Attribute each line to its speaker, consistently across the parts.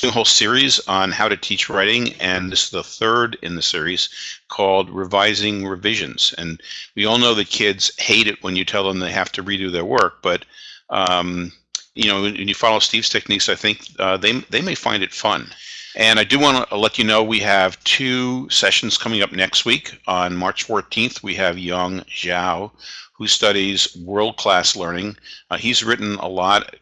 Speaker 1: doing a whole series on how to teach writing, and this is the third in the series called Revising Revisions. And we all know that kids hate it when you tell them they have to redo their work, but um, you know, when you follow Steve's techniques, I think uh, they, they may find it fun. And I do want to let you know we have two sessions coming up next week. On March 14th, we have Yong Zhao, who studies world-class learning. Uh, he's written a lot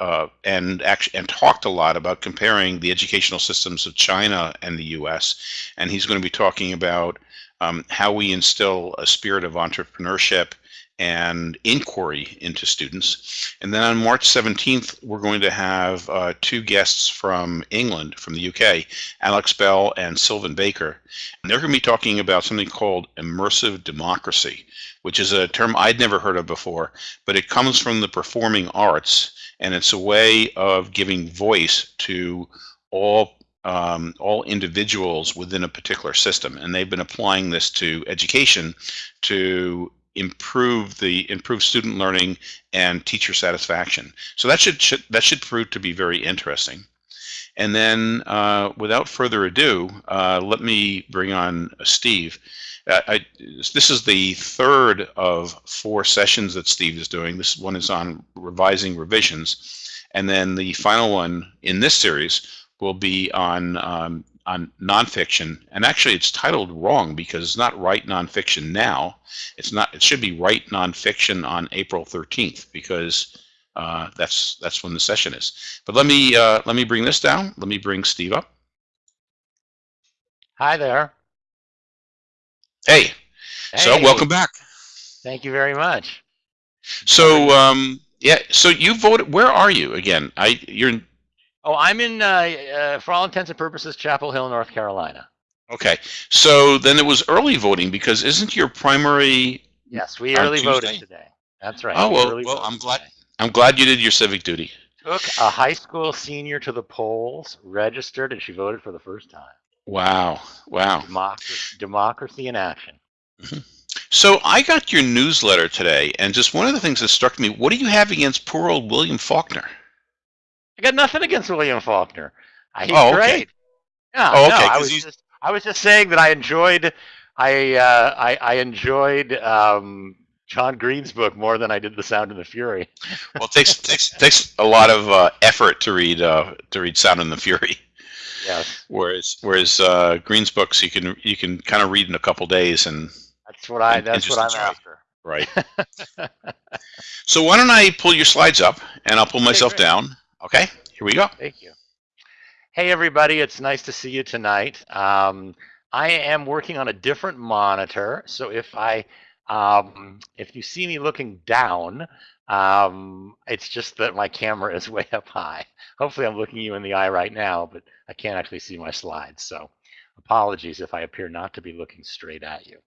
Speaker 1: uh, and and talked a lot about comparing the educational systems of China and the U.S. And he's going to be talking about um, how we instill a spirit of entrepreneurship and inquiry into students. And then on March 17th, we're going to have uh, two guests from England, from the UK, Alex Bell and Sylvan Baker. And they're going to be talking about something called immersive democracy, which is a term I'd never heard of before, but it comes from the performing arts and it's a way of giving voice to all um, all individuals within a particular system, and they've been applying this to education to improve the improve student learning and teacher satisfaction. So that should, should that should prove to be very interesting. And then uh, without further ado, uh, let me bring on Steve. Uh, I, this is the third of four sessions that Steve is doing. This one is on revising revisions. And then the final one in this series will be on, um, on nonfiction. And actually it's titled wrong because it's not Write Nonfiction Now. It's not, it should be Write Nonfiction on April 13th because uh, that's that's when the session is. But let me uh, let me bring this down. Let me bring Steve up. Hi there. Hey. hey. So welcome back.
Speaker 2: Thank you very much.
Speaker 1: So um, yeah, so you voted. Where are you again? I you're.
Speaker 2: Oh, I'm in, uh, uh, for all intents and purposes, Chapel Hill, North Carolina.
Speaker 1: Okay, so then it was early voting because isn't your primary? Yes, we early Tuesday? voted
Speaker 2: today. That's right. Oh well, well I'm glad.
Speaker 1: I'm glad you did your civic duty.
Speaker 2: Took a high school senior to the polls, registered, and she voted for the first time.
Speaker 1: Wow! Wow! Democracy, democracy
Speaker 2: in action. Mm
Speaker 1: -hmm. So I got your newsletter today, and just one of the things that struck me: what do you have against poor old William Faulkner?
Speaker 2: I got nothing against William Faulkner. He's oh, okay. great.
Speaker 1: Yeah, oh, okay. No, I was
Speaker 2: just I was just saying that I enjoyed I uh, I, I enjoyed um, John Green's book more than I did The Sound and the Fury. well, it
Speaker 1: takes takes takes a lot of uh, effort to read uh, to read Sound and the Fury. Yes. Whereas whereas uh, Green's books you can you can kind of read in a couple days and.
Speaker 2: That's what I. And, that's and what I'm after.
Speaker 1: Right. so why don't I pull your slides up and I'll pull myself okay, down. Okay. Here we go.
Speaker 2: Thank you. Hey everybody, it's nice to see you tonight. Um, I am working on a different monitor, so if I um, if you see me looking down, um, it's just that my camera is way up high. Hopefully I'm looking you in the eye right now, but I can't actually see my slides. So apologies if I appear not to be looking straight at you.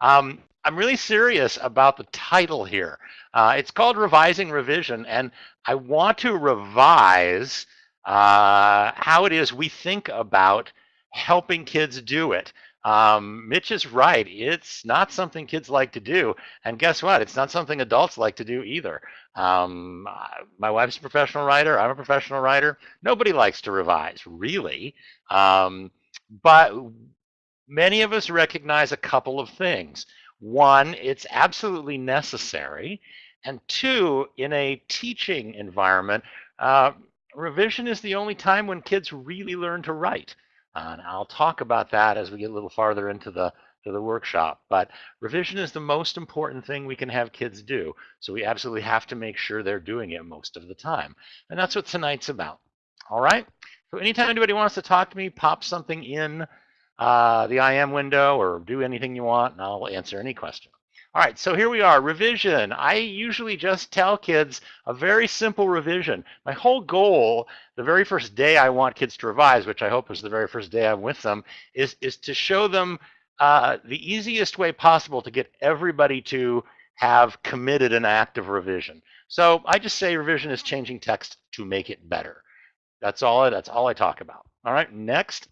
Speaker 2: Um, I'm really serious about the title here. Uh, it's called Revising Revision, and I want to revise uh, how it is we think about helping kids do it. Um, Mitch is right. It's not something kids like to do. And guess what? It's not something adults like to do either. Um, my wife's a professional writer. I'm a professional writer. Nobody likes to revise, really. Um, but many of us recognize a couple of things. One, it's absolutely necessary. And two, in a teaching environment, uh, revision is the only time when kids really learn to write. And I'll talk about that as we get a little farther into the, to the workshop. But revision is the most important thing we can have kids do. So we absolutely have to make sure they're doing it most of the time. And that's what tonight's about. All right. So anytime anybody wants to talk to me, pop something in uh, the IM window or do anything you want, and I'll answer any question. All right, so here we are, revision. I usually just tell kids a very simple revision. My whole goal, the very first day I want kids to revise, which I hope is the very first day I'm with them, is, is to show them uh, the easiest way possible to get everybody to have committed an act of revision. So I just say revision is changing text to make it better. That's all, that's all I talk about. All right, next.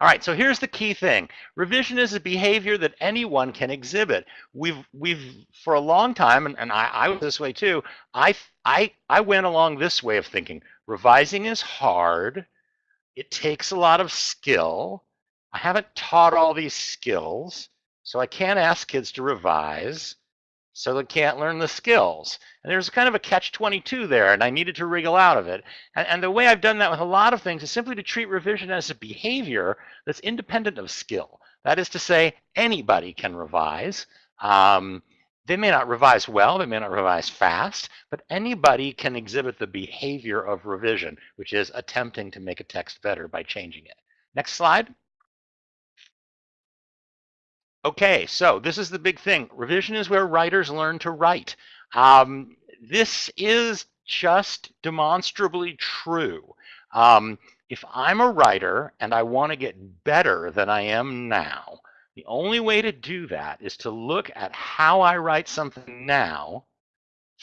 Speaker 2: All right, so here's the key thing. Revision is a behavior that anyone can exhibit. We've, we've for a long time, and, and I, I was this way too, I, I, I went along this way of thinking. Revising is hard. It takes a lot of skill. I haven't taught all these skills, so I can't ask kids to revise so they can't learn the skills. And there's kind of a catch-22 there, and I needed to wriggle out of it. And, and, the way I've done that with a lot of things is simply to treat revision as a behavior that's independent of skill. That is to say, anybody can revise. Um, they may not revise well, they may not revise fast, but anybody can exhibit the behavior of revision, which is attempting to make a text better by changing it. Next slide. Okay, so this is the big thing. Revision is where writers learn to write. Um, this is just demonstrably true. Um, if I'm a writer and I want to get better than I am now, the only way to do that is to look at how I write something now,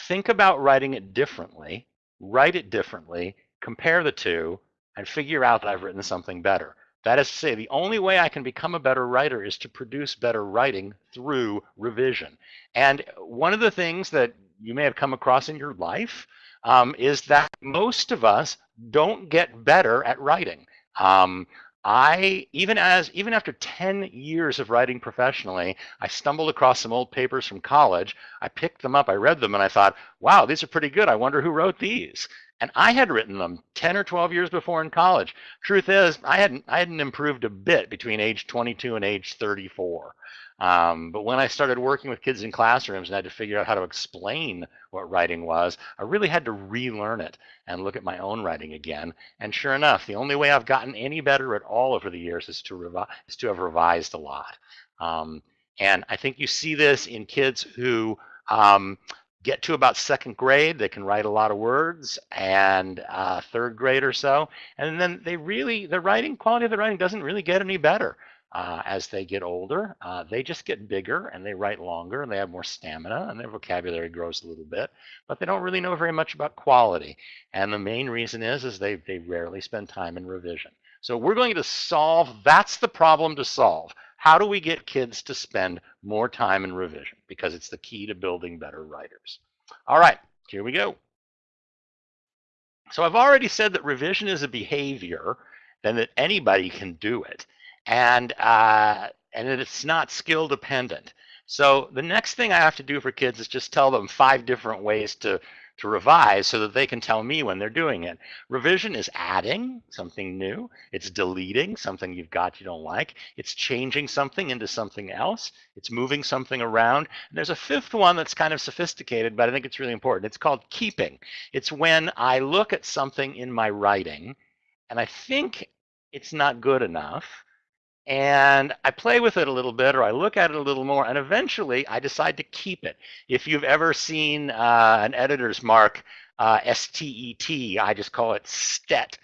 Speaker 2: think about writing it differently, write it differently, compare the two, and figure out that I've written something better. That is to say, the only way I can become a better writer is to produce better writing through revision. And one of the things that you may have come across in your life um, is that most of us don't get better at writing. Um, I, even as, even after 10 years of writing professionally, I stumbled across some old papers from college. I picked them up, I read them, and I thought, wow, these are pretty good. I wonder who wrote these. And I had written them 10 or 12 years before in college. Truth is, I hadn't, I hadn't improved a bit between age 22 and age 34. Um, but when I started working with kids in classrooms and had to figure out how to explain what writing was, I really had to relearn it and look at my own writing again. And sure enough, the only way I've gotten any better at all over the years is to, is to have revised a lot. Um, and I think you see this in kids who um, get to about second grade, they can write a lot of words, and uh, third grade or so, and then they really, the writing quality of the writing doesn't really get any better uh, as they get older. Uh, they just get bigger and they write longer and they have more stamina and their vocabulary grows a little bit, but they don't really know very much about quality. And the main reason is is they they rarely spend time in revision. So we're going to solve that's the problem to solve. How do we get kids to spend more time in revision? Because it's the key to building better writers. All right, here we go. So I've already said that revision is a behavior and that anybody can do it and uh, and it's not skill dependent. So the next thing I have to do for kids is just tell them five different ways to to revise so that they can tell me when they're doing it. Revision is adding something new. It's deleting something you've got you don't like. It's changing something into something else. It's moving something around. And there's a fifth one that's kind of sophisticated, but I think it's really important. It's called keeping. It's when I look at something in my writing and I think it's not good enough and I play with it a little bit or I look at it a little more and eventually I decide to keep it. If you've ever seen uh, an editor's mark, uh, S-T-E-T, I just call it STET.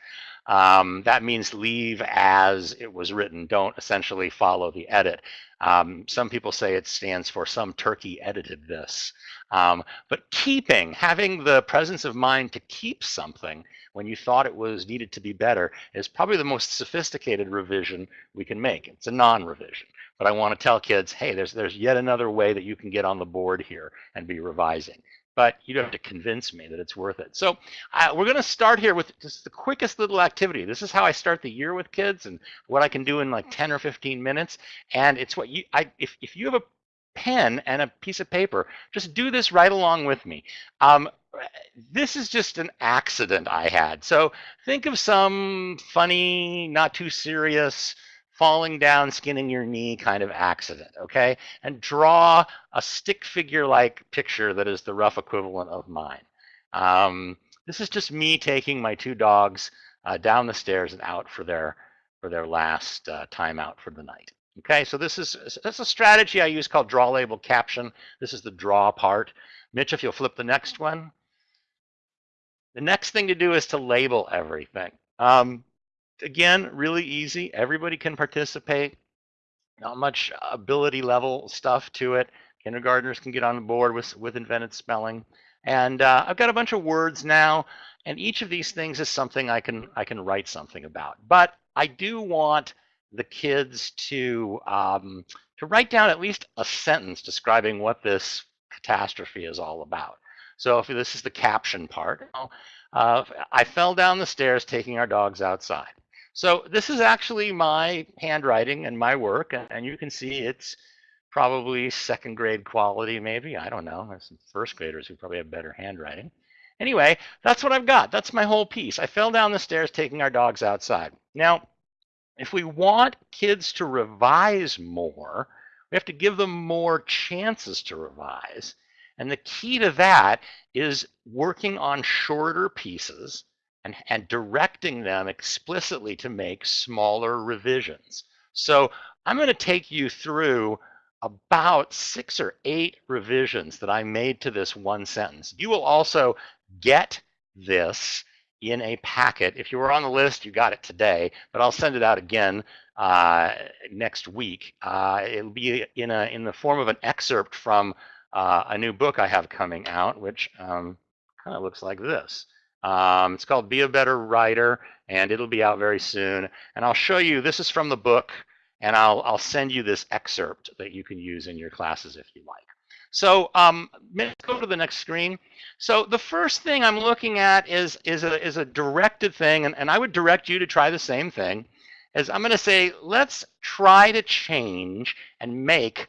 Speaker 2: Um, that means leave as it was written. Don't essentially follow the edit. Um, some people say it stands for some turkey edited this. Um, but keeping, having the presence of mind to keep something when you thought it was needed to be better is probably the most sophisticated revision we can make. It's a non-revision, but I want to tell kids, hey, there's there's yet another way that you can get on the board here and be revising. But you don't have to convince me that it's worth it. So uh, we're going to start here with just the quickest little activity. This is how I start the year with kids and what I can do in like 10 or 15 minutes. And it's what you, I, if, if you have a pen and a piece of paper. Just do this right along with me. Um, this is just an accident I had. So think of some funny, not too serious, falling down, skinning your knee kind of accident, okay? And draw a stick figure-like picture that is the rough equivalent of mine. Um, this is just me taking my two dogs uh, down the stairs and out for their for their last uh, time out for the night. Okay, so this is that's a strategy I use called draw label caption. This is the draw part. Mitch, if you'll flip the next one. The next thing to do is to label everything. Um, again, really easy. Everybody can participate. Not much ability level stuff to it. Kindergartners can get on board with, with invented spelling. And uh, I've got a bunch of words now, and each of these things is something I can I can write something about. But I do want the kids to um, to write down at least a sentence describing what this catastrophe is all about. So if this is the caption part, uh, I fell down the stairs taking our dogs outside. So this is actually my handwriting and my work, and you can see it's probably second grade quality, maybe. I don't know. There's some first graders who probably have better handwriting. Anyway, that's what I've got. That's my whole piece. I fell down the stairs taking our dogs outside. Now, if we want kids to revise more, we have to give them more chances to revise. And the key to that is working on shorter pieces and, and directing them explicitly to make smaller revisions. So I'm going to take you through about six or eight revisions that I made to this one sentence. You will also get this in a packet. If you were on the list, you got it today, but I'll send it out again uh, next week. Uh, it'll be in, a, in the form of an excerpt from uh, a new book I have coming out, which um, kind of looks like this. Um, it's called Be a Better Writer, and it'll be out very soon. And I'll show you, this is from the book, and I'll, I'll send you this excerpt that you can use in your classes if you like. So um, let's go to the next screen. So the first thing I'm looking at is, is, a, is a directed thing, and, and I would direct you to try the same thing, is I'm going to say, let's try to change and make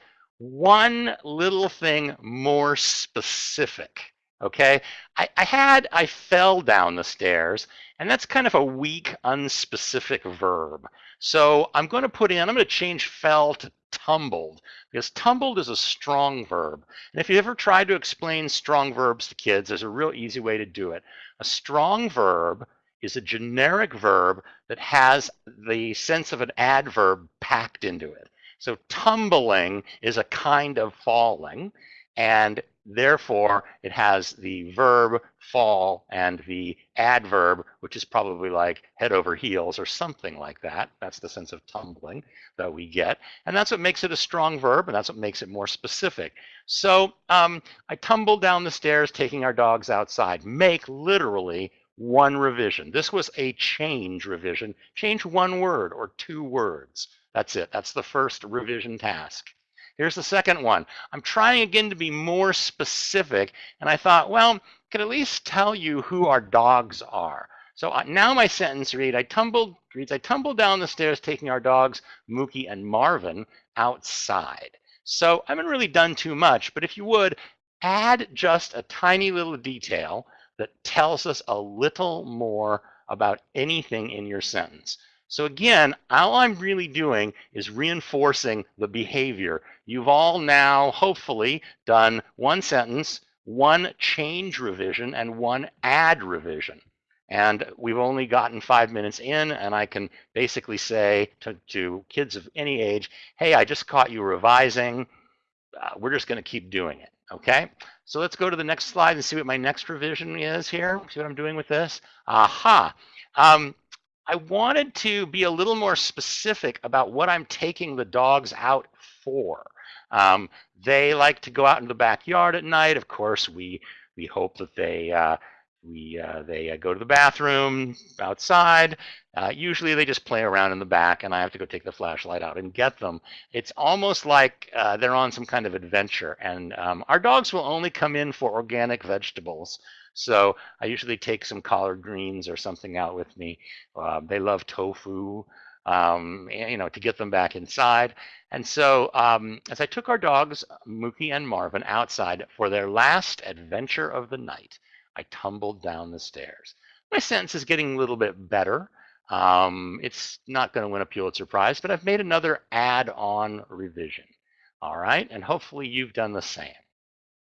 Speaker 2: one little thing more specific. Okay, I, I had, I fell down the stairs, and that's kind of a weak, unspecific verb. So I'm going to put in, I'm going to change fell to tumbled because tumbled is a strong verb. And if you ever tried to explain strong verbs to kids, there's a real easy way to do it. A strong verb is a generic verb that has the sense of an adverb packed into it. So tumbling is a kind of falling, and therefore it has the verb fall and the adverb, which is probably like head over heels or something like that. That's the sense of tumbling that we get. And that's what makes it a strong verb, and that's what makes it more specific. So um, I tumbled down the stairs taking our dogs outside. Make literally one revision. This was a change revision. Change one word or two words. That's it. That's the first revision task. Here's the second one. I'm trying again to be more specific, and I thought, well, I could at least tell you who our dogs are. So uh, now my sentence read, I tumbled, reads, I tumbled down the stairs taking our dogs, Mookie and Marvin, outside. So I haven't really done too much, but if you would, add just a tiny little detail that tells us a little more about anything in your sentence. So again, all I'm really doing is reinforcing the behavior. You've all now hopefully done one sentence, one change revision, and one add revision. And we've only gotten five minutes in, and I can basically say to, to kids of any age, hey, I just caught you revising. Uh, we're just going to keep doing it. Okay, so let's go to the next slide and see what my next revision is here. See what I'm doing with this? Aha. Um, I wanted to be a little more specific about what I'm taking the dogs out for. Um, they like to go out in the backyard at night. Of course, we we hope that they uh, we uh, they uh, go to the bathroom outside. Uh, usually, they just play around in the back, and I have to go take the flashlight out and get them. It's almost like uh, they're on some kind of adventure. And um, our dogs will only come in for organic vegetables. So I usually take some collard greens or something out with me. Uh, they love tofu, um, you know, to get them back inside. And so um, as I took our dogs, uh, Mookie and Marvin, outside for their last adventure of the night, I tumbled down the stairs. My sentence is getting a little bit better. Um, it's not going to win a Pulitzer Prize, but I've made another add-on revision. All right, and hopefully you've done the same.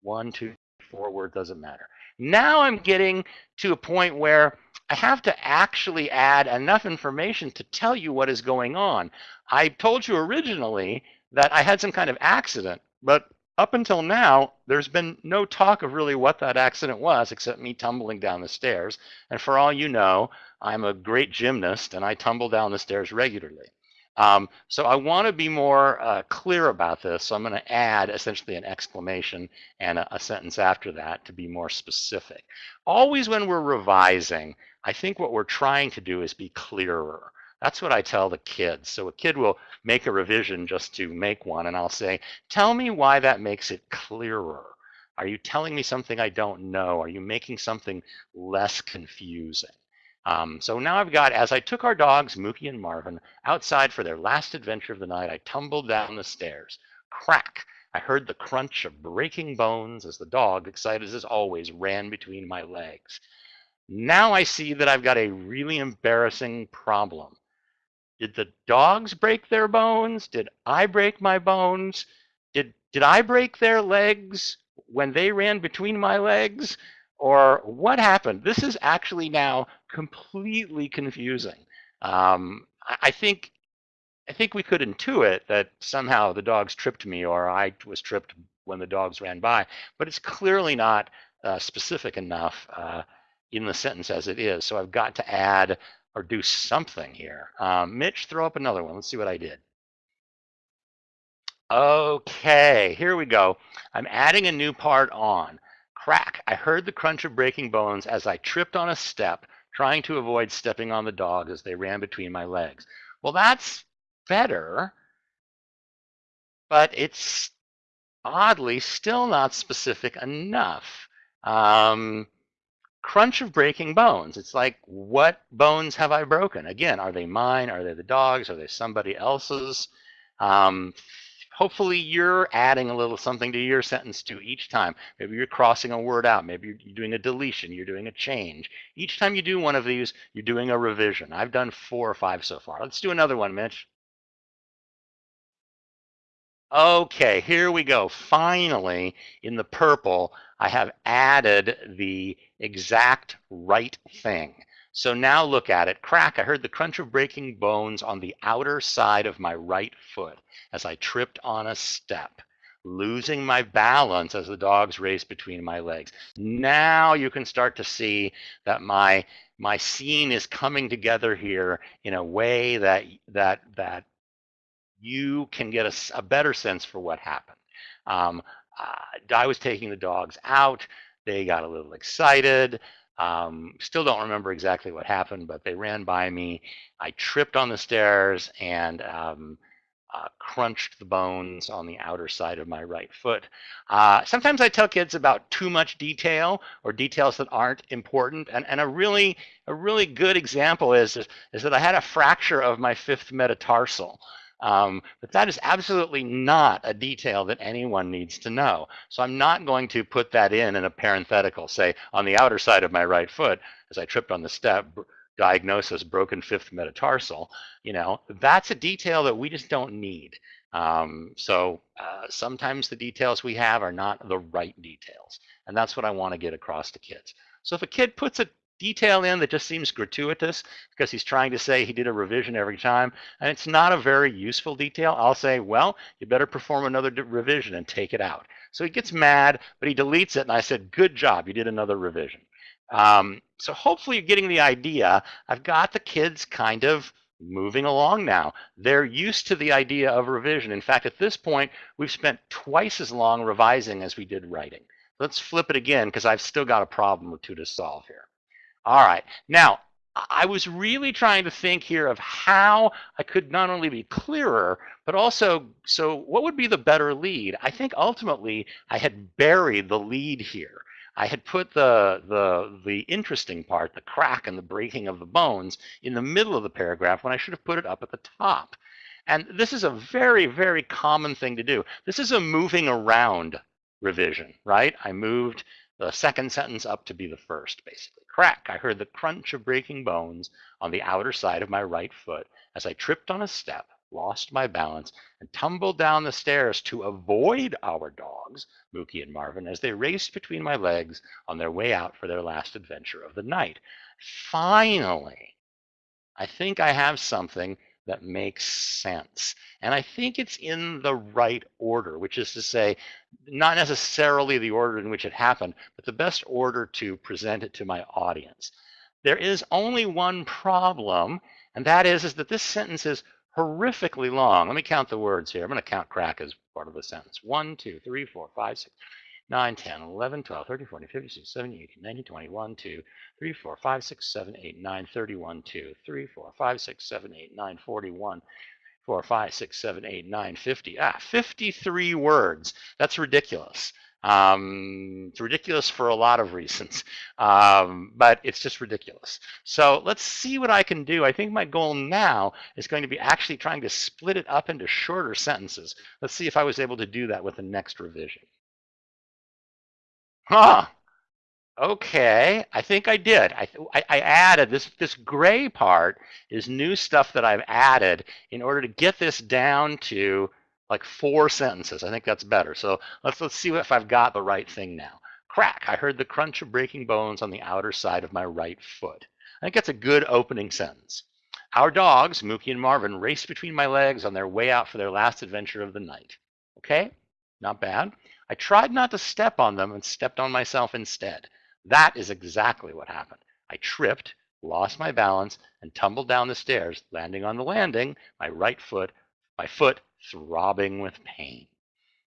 Speaker 2: One, two, four word doesn't matter. Now I'm getting to a point where I have to actually add enough information to tell you what is going on. I told you originally that I had some kind of accident, but up until now, there's been no talk of really what that accident was except me tumbling down the stairs. And for all you know, I'm a great gymnast and I tumble down the stairs regularly. Um, so I want to be more uh, clear about this. So I'm going to add essentially an exclamation and a, a sentence after that to be more specific. Always when we're revising, I think what we're trying to do is be clearer. That's what I tell the kids. So a kid will make a revision just to make one, and I'll say, tell me why that makes it clearer. Are you telling me something I don't know? Are you making something less confusing? Um, so now I've got, as I took our dogs, Mookie and Marvin, outside for their last adventure of the night, I tumbled down the stairs. Crack! I heard the crunch of breaking bones as the dog, excited as always, ran between my legs. Now I see that I've got a really embarrassing problem. Did the dogs break their bones? Did I break my bones? Did, did I break their legs when they ran between my legs? or what happened? This is actually now completely confusing. Um, I think I think we could intuit that somehow the dogs tripped me or I was tripped when the dogs ran by, but it's clearly not uh, specific enough uh, in the sentence as it is. So I've got to add or do something here. Um, Mitch, throw up another one. Let's see what I did. Okay, here we go. I'm adding a new part on crack, I heard the crunch of breaking bones as I tripped on a step, trying to avoid stepping on the dog as they ran between my legs. Well, that's better, but it's oddly still not specific enough. Um, crunch of breaking bones. It's like, what bones have I broken? Again, are they mine? Are they the dog's? Are they somebody else's? Um, hopefully you're adding a little something to your sentence too each time. Maybe you're crossing a word out. Maybe you're doing a deletion. You're doing a change. Each time you do one of these, you're doing a revision. I've done four or five so far. Let's do another one, Mitch. Okay, here we go. Finally, in the purple, I have added the exact right thing. So now look at it. Crack, I heard the crunch of breaking bones on the outer side of my right foot as I tripped on a step, losing my balance as the dogs raced between my legs. Now you can start to see that my my scene is coming together here in a way that that that you can get a, a better sense for what happened. Um, uh, I was taking the dogs out. They got a little excited. Um, still don't remember exactly what happened, but they ran by me. I tripped on the stairs and um, uh, crunched the bones on the outer side of my right foot. Uh, sometimes I tell kids about too much detail or details that aren't important. And, and a really a really good example is, is, is that I had a fracture of my fifth metatarsal. Um, but that is absolutely not a detail that anyone needs to know. So I'm not going to put that in in a parenthetical, say on the outer side of my right foot, as I tripped on the step, diagnosis, broken fifth metatarsal, you know, that's a detail that we just don't need. Um, so uh, sometimes the details we have are not the right details. And that's what I want to get across to kids. So if a kid puts a detail in that just seems gratuitous because he's trying to say he did a revision every time. And it's not a very useful detail. I'll say, well, you better perform another revision and take it out. So he gets mad, but he deletes it. And I said, good job. You did another revision. Um, so hopefully you're getting the idea. I've got the kids kind of moving along now. They're used to the idea of revision. In fact, at this point, we've spent twice as long revising as we did writing. Let's flip it again because I've still got a problem or two to solve here. All right. Now, I was really trying to think here of how I could not only be clearer, but also, so what would be the better lead? I think ultimately I had buried the lead here. I had put the, the, the interesting part, the crack and the breaking of the bones, in the middle of the paragraph when I should have put it up at the top. And this is a very, very common thing to do. This is a moving around revision, right? I moved the second sentence up to be the first, basically crack, I heard the crunch of breaking bones on the outer side of my right foot as I tripped on a step, lost my balance, and tumbled down the stairs to avoid our dogs, Mookie and Marvin, as they raced between my legs on their way out for their last adventure of the night. Finally, I think I have something that makes sense. And I think it's in the right order, which is to say, not necessarily the order in which it happened, but the best order to present it to my audience. There is only one problem, and that is, is that this sentence is horrifically long. Let me count the words here. I'm going to count crack as part of the sentence. One, two, three, four, five, six. 9, 10, 11, 12, 13, 14, 15, 16, 17, 18, 19, 20, 1, 2, 3, 4, 5, 6, 7, 8, 9, 31, 2, 3, 4, 5, 6, 7, 8, 9, 41, 4, 5, 6, 7, 8, 9, 50. Ah, 53 words. That's ridiculous. Um, it's ridiculous for a lot of reasons, um, but it's just ridiculous. So let's see what I can do. I think my goal now is going to be actually trying to split it up into shorter sentences. Let's see if I was able to do that with the next revision huh, okay, I think I did. I, I, I, added this, this gray part is new stuff that I've added in order to get this down to like four sentences. I think that's better. So let's, let's see if I've got the right thing now. Crack, I heard the crunch of breaking bones on the outer side of my right foot. I think that's a good opening sentence. Our dogs, Mookie and Marvin, raced between my legs on their way out for their last adventure of the night. Okay, not bad. I tried not to step on them and stepped on myself instead. That is exactly what happened. I tripped, lost my balance, and tumbled down the stairs, landing on the landing, my right foot, my foot throbbing with pain.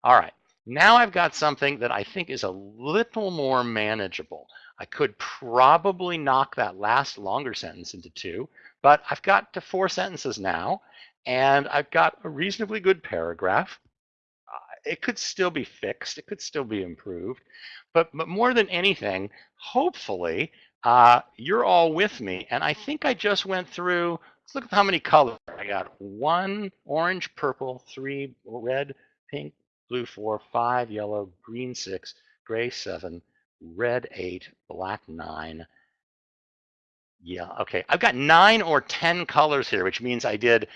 Speaker 2: All right, now I've got something that I think is a little more manageable. I could probably knock that last longer sentence into two, but I've got to four sentences now, and I've got a reasonably good paragraph it could still be fixed. It could still be improved. But, but more than anything, hopefully, uh, you're all with me. And I think I just went through, let's look at how many colors. I got one orange, purple, three red, pink, blue, four, five, yellow, green, six, gray, seven, red, eight, black, nine, yeah, okay. I've got nine or 10 colors here, which means I did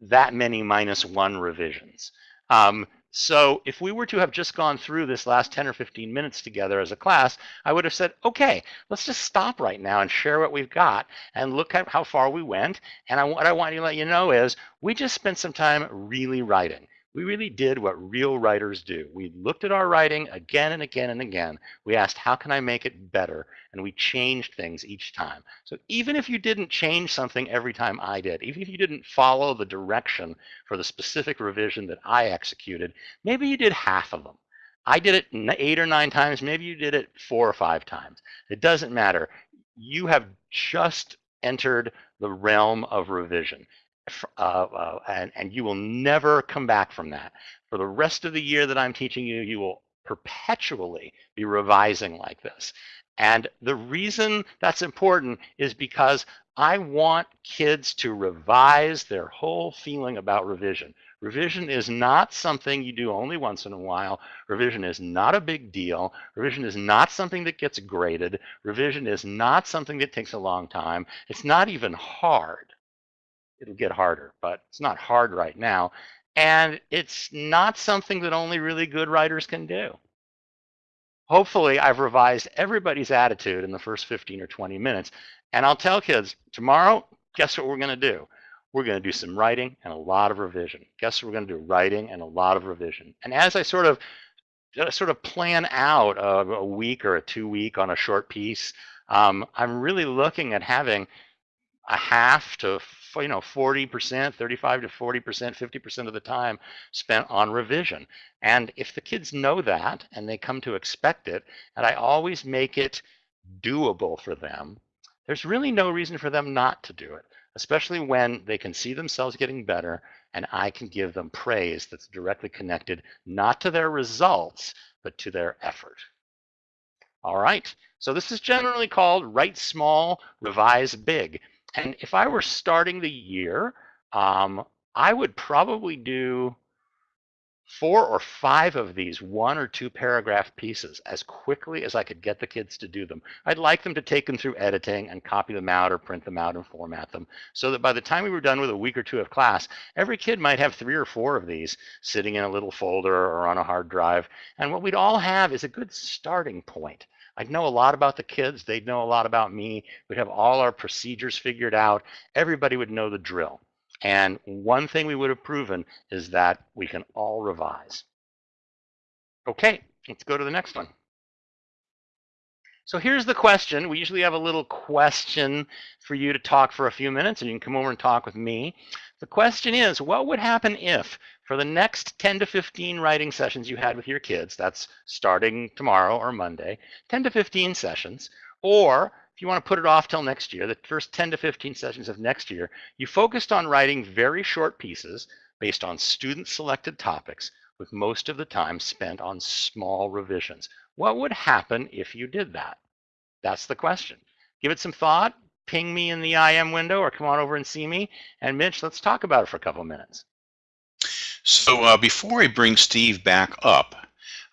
Speaker 2: that many minus one revisions. Um, so if we were to have just gone through this last 10 or 15 minutes together as a class, I would have said, okay, let's just stop right now and share what we've got and look at how far we went. And I, what I want to let you know is we just spent some time really writing. We really did what real writers do. We looked at our writing again and again and again. We asked, how can I make it better? And we changed things each time. So even if you didn't change something every time I did, even if you didn't follow the direction for the specific revision that I executed, maybe you did half of them. I did it eight or nine times. Maybe you did it four or five times. It doesn't matter. You have just entered the realm of revision. Uh, uh, and, and you will never come back from that. For the rest of the year that I'm teaching you, you will perpetually be revising like this. And the reason that's important is because I want kids to revise their whole feeling about revision. Revision is not something you do only once in a while. Revision is not a big deal. Revision is not something that gets graded. Revision is not something that takes a long time. It's not even hard it'll get harder, but it's not hard right now. And it's not something that only really good writers can do. Hopefully, I've revised everybody's attitude in the first 15 or 20 minutes. And I'll tell kids tomorrow, guess what we're going to do? We're going to do some writing and a lot of revision. Guess what we're going to do? Writing and a lot of revision. And as I sort of sort of plan out a, a week or a two week on a short piece, um, I'm really looking at having a half to you know 40%, 35 to 40%, 50% of the time spent on revision. And if the kids know that and they come to expect it, and I always make it doable for them, there's really no reason for them not to do it, especially when they can see themselves getting better and I can give them praise that's directly connected not to their results, but to their effort. All right, so this is generally called write small, revise big. And if I were starting the year, um, I would probably do four or five of these one or two paragraph pieces as quickly as I could get the kids to do them. I'd like them to take them through editing and copy them out or print them out and format them so that by the time we were done with a week or two of class, every kid might have three or four of these sitting in a little folder or on a hard drive. And what we'd all have is a good starting point I'd know a lot about the kids. They'd know a lot about me. We'd have all our procedures figured out. Everybody would know the drill. And one thing we would have proven is that we can all revise. Okay, let's go to the next one. So here's the question. We usually have a little question for you to talk for a few minutes, and you can come over and talk with me. The question is, what would happen if, for the next 10 to 15 writing sessions you had with your kids, that's starting tomorrow or Monday, 10 to 15 sessions, or if you want to put it off till next year, the first 10 to 15 sessions of next year, you focused on writing very short pieces based on student selected topics with most of the time spent on small revisions. What would happen if you did that? That's the question. Give it some thought, ping me in the IM window or come on over and see me. And Mitch, let's talk about it for a couple of minutes.
Speaker 1: So uh, before I bring Steve back up,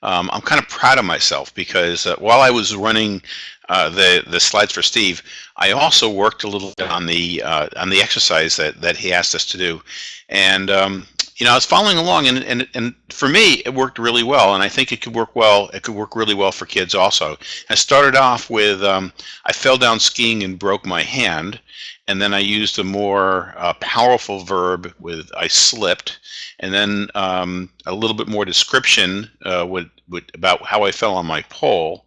Speaker 1: um, I'm kind of proud of myself because uh, while I was running uh, the the slides for Steve, I also worked a little bit on the uh, on the exercise that that he asked us to do, and um, you know, I was following along, and and and for me, it worked really well, and I think it could work well. It could work really well for kids also. I started off with um, I fell down skiing and broke my hand, and then I used a more uh, powerful verb with I slipped, and then um, a little bit more description uh, with, with about how I fell on my pole.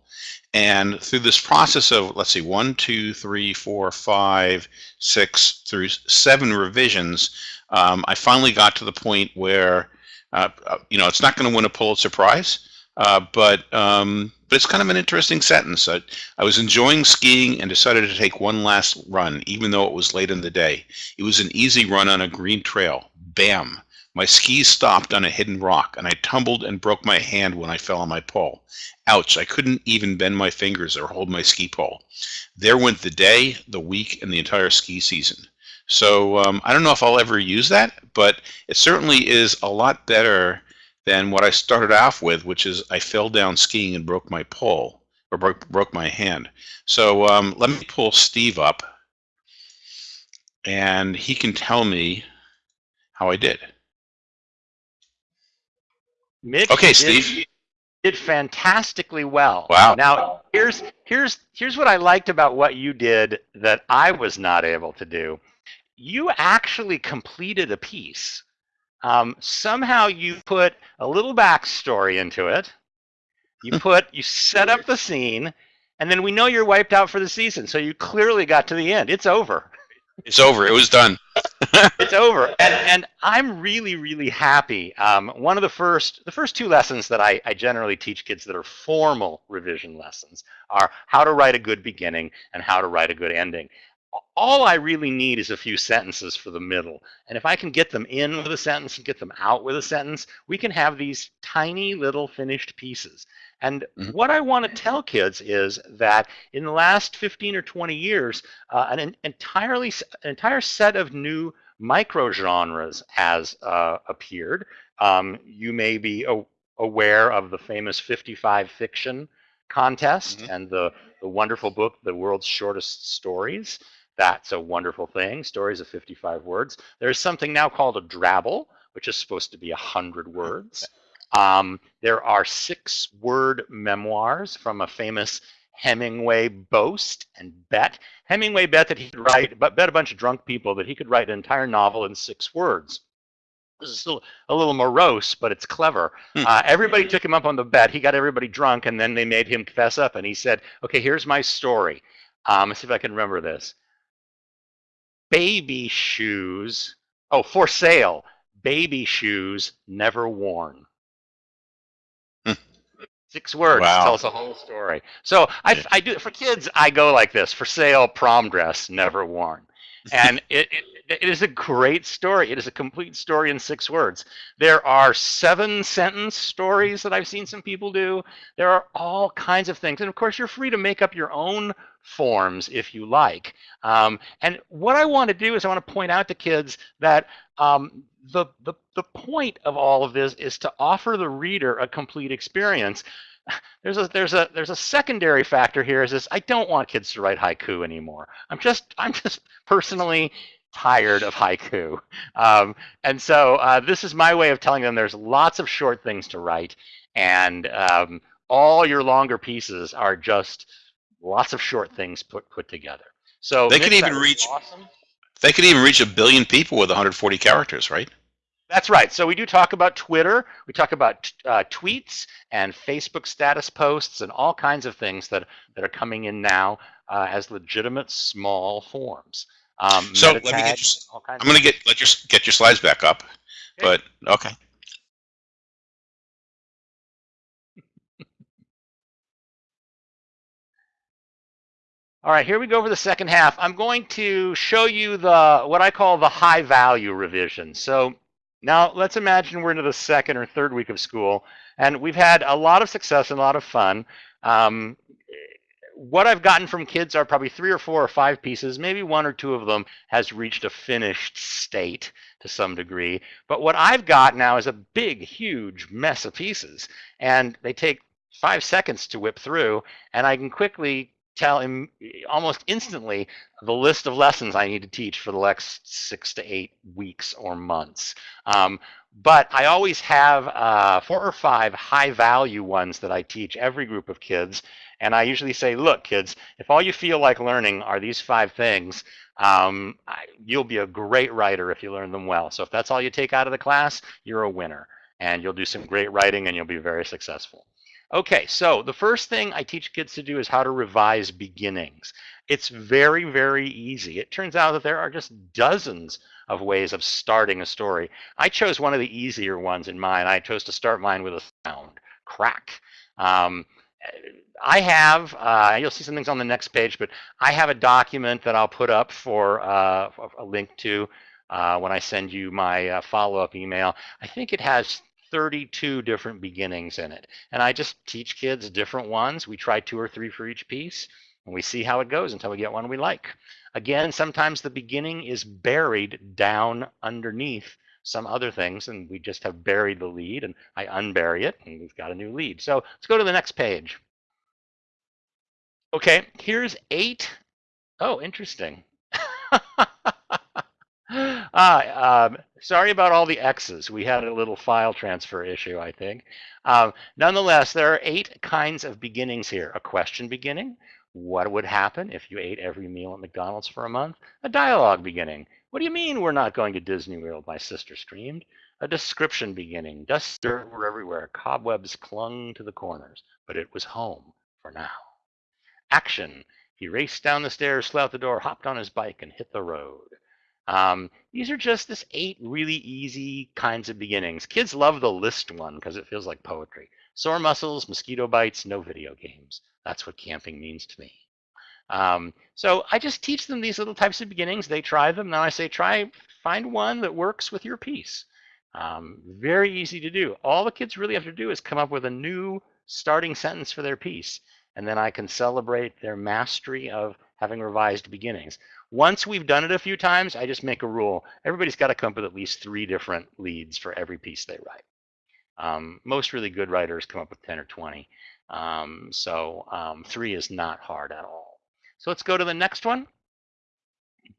Speaker 1: And through this process of, let's see, one, two, three, four, five, six, through seven revisions, um, I finally got to the point where, uh, uh you know, it's not going to win a Pulitzer Prize, uh, but um, but it's kind of an interesting sentence. I, I was enjoying skiing and decided to take one last run, even though it was late in the day. It was an easy run on a green trail. Bam. My skis stopped on a hidden rock, and I tumbled and broke my hand when I fell on my pole. Ouch, I couldn't even bend my fingers or hold my ski pole. There went the day, the week, and the entire ski season. So um, I don't know if I'll ever use that, but it certainly is a lot better than what I started off with, which is I fell down skiing and broke my pole or broke, broke my hand. So um, let me pull Steve up and he can tell me how I did.
Speaker 2: Mitch okay, did, Steve. Did fantastically well. Wow. Now here's here's here's what I liked about what you did that I was not able to do you actually completed a piece. Um, somehow you put a little backstory into it. You put, you set up the scene, and then we know you're wiped out for the season. So you clearly got to the end. It's over.
Speaker 1: It's over. It was done.
Speaker 2: it's over. And, and I'm really, really happy. Um, one of the first, the first two lessons that I, I generally teach kids that are formal revision lessons are how to write a good beginning and how to write a good ending all I really need is a few sentences for the middle. And if I can get them in with a sentence and get them out with a sentence, we can have these tiny little finished pieces. And mm -hmm. what I want to tell kids is that in the last 15 or 20 years, uh, an, entirely an entire set of new microgenres has uh, appeared. Um, you may be aware of the famous 55 fiction contest mm -hmm. and the, the wonderful book, The World's Shortest Stories. That's a wonderful thing. Stories of 55 words. There's something now called a drabble, which is supposed to be 100 words. Um, there are six word memoirs from a famous Hemingway boast and bet. Hemingway bet that he could write, but bet a bunch of drunk people that he could write an entire novel in six words. This is still a little morose, but it's clever. Hmm. Uh, everybody took him up on the bet. He got everybody drunk, and then they made him confess up, and he said, okay, here's my story. Um, let's see if I can remember this baby shoes. Oh, for sale, baby shoes never worn. Hmm. Six words wow. tells a whole story. So I, I do for kids. I go like this: for sale, prom dress never worn, and it, it, it is a great story. It is a complete story in six words. There are seven sentence stories that I've seen some people do. There are all kinds of things, and of course, you're free to make up your own forms, if you like. Um, and what I want to do is I want to point out to kids that um, the, the, the point of all of this is to offer the reader a complete experience. There's a there's a there's a secondary factor here is this I don't want kids to write haiku anymore. I'm just I'm just personally tired of haiku. Um, and so uh, this is my way of telling them there's lots of short things to write and um, all your longer pieces are just lots of short things put put together. So they could even reach awesome.
Speaker 1: They could even reach a billion people with 140 characters, right?
Speaker 2: That's right. So we do talk about Twitter. We talk about uh, tweets and Facebook status posts and all kinds of things that, that are coming in now uh, as legitimate
Speaker 1: small forms. Um, so let me get your, I'm going to get let your get your slides back up, okay. but okay. All right, here we go for the second
Speaker 2: half. I'm going to show you the what I call the high value revision. So now let's imagine we're into the second or third week of school, and we've had a lot of success and a lot of fun. Um, what I've gotten from kids are probably three or four or five pieces, maybe one or two of them has reached a finished state to some degree. But what I've got now is a big, huge mess of pieces, and they take five seconds to whip through, and I can quickly tell him almost instantly the list of lessons I need to teach for the next six to eight weeks or months. Um, but I always have uh, four or five high value ones that I teach every group of kids. And I usually say, look, kids, if all you feel like learning are these five things, um, I, you'll be a great writer if you learn them well. So if that's all you take out of the class, you're a winner and you'll do some great writing and you'll be very successful. Okay, so the first thing I teach kids to do is how to revise beginnings. It's very, very easy. It turns out that there are just dozens of ways of starting a story. I chose one of the easier ones in mine. I chose to start mine with a sound, crack. Um, I have, uh, you'll see some things on the next page, but I have a document that I'll put up for uh, a link to uh, when I send you my uh, follow-up email. I think it has 32 different beginnings in it. And I just teach kids different ones. We try two or three for each piece and we see how it goes until we get one we like. Again, sometimes the beginning is buried down underneath some other things and we just have buried the lead and I unbury it and we've got a new lead. So let's go to the next page. Okay, here's eight. Oh, interesting. Ah, um, sorry about all the X's. We had a little file transfer issue, I think. Um, nonetheless, there are eight kinds of beginnings here. A question beginning, what would happen if you ate every meal at McDonald's for a month? A dialogue beginning, what do you mean we're not going to Disney World, my sister screamed. A description beginning, dust dirt were everywhere, cobwebs clung to the corners, but it was home for now. Action, he raced down the stairs, slid out the door, hopped on his bike, and hit the road. Um, these are just this eight really easy kinds of beginnings. Kids love the list one because it feels like poetry. Sore muscles, mosquito bites, no video games. That's what camping means to me. Um, so I just teach them these little types of beginnings. They try them. Now I say, try, find one that works with your piece. Um, very easy to do. All the kids really have to do is come up with a new starting sentence for their piece. And then I can celebrate their mastery of having revised beginnings. Once we've done it a few times, I just make a rule. Everybody's got to come up with at least three different leads for every piece they write. Um, most really good writers come up with 10 or 20. Um, so um, three is not hard at all. So let's go to the next one.